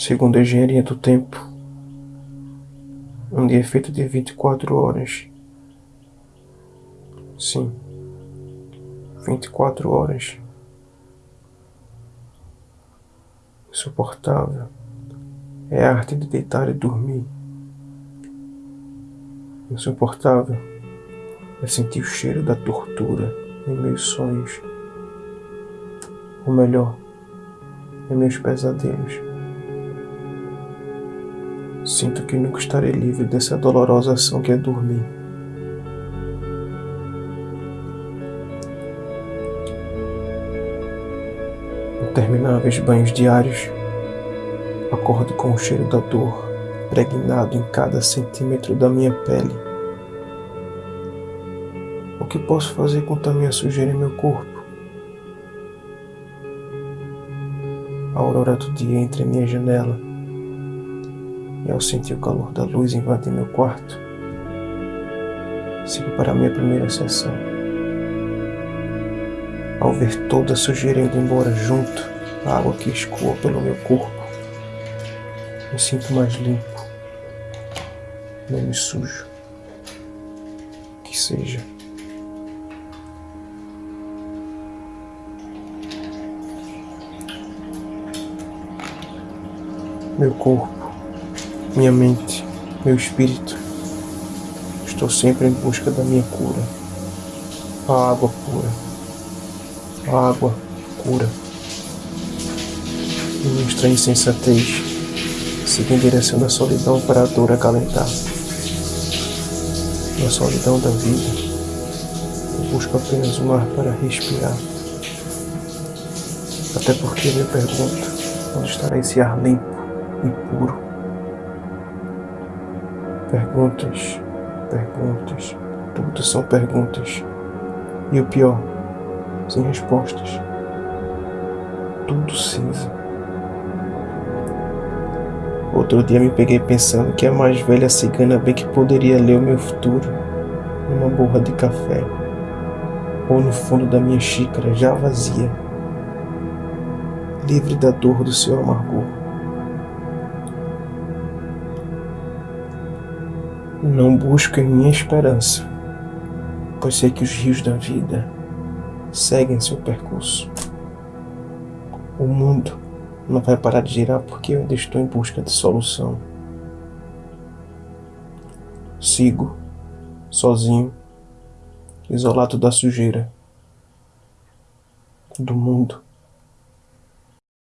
Segundo a engenharia do tempo, um dia feito de 24 horas. Sim, 24 horas. Insuportável é a arte de deitar e dormir. Insuportável é sentir o cheiro da tortura em meus sonhos. Ou melhor, em meus pesadelos. Sinto que nunca estarei livre dessa dolorosa ação que é dormir. Intermináveis banhos diários. Acordo com o cheiro da dor, pregnado em cada centímetro da minha pele. O que posso fazer com tamanha sujeira em meu corpo? A aurora do dia entra em minha janela. E ao sentir o calor da luz invadir meu quarto, sigo para a minha primeira sessão. Ao ver toda a sujeira indo embora junto, a água que escoa pelo meu corpo, me sinto mais limpo, menos sujo. Que seja. Meu corpo, minha mente, meu espírito. Estou sempre em busca da minha cura. A água pura. A água cura. Minha estranha insensatez siga em direção da solidão para a dor acalentar. Na solidão da vida, eu busco apenas um ar para respirar. Até porque me pergunto, onde estará esse ar limpo? e puro. Perguntas, perguntas, tudo são perguntas. E o pior, sem respostas. Tudo cinza. Outro dia me peguei pensando que a mais velha cigana bem que poderia ler o meu futuro numa borra de café ou no fundo da minha xícara já vazia, livre da dor do seu amargor. Não busco em minha esperança, pois sei que os rios da vida seguem seu percurso. O mundo não vai parar de girar porque eu ainda estou em busca de solução. Sigo, sozinho, isolado da sujeira do mundo.